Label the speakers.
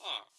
Speaker 1: Huh.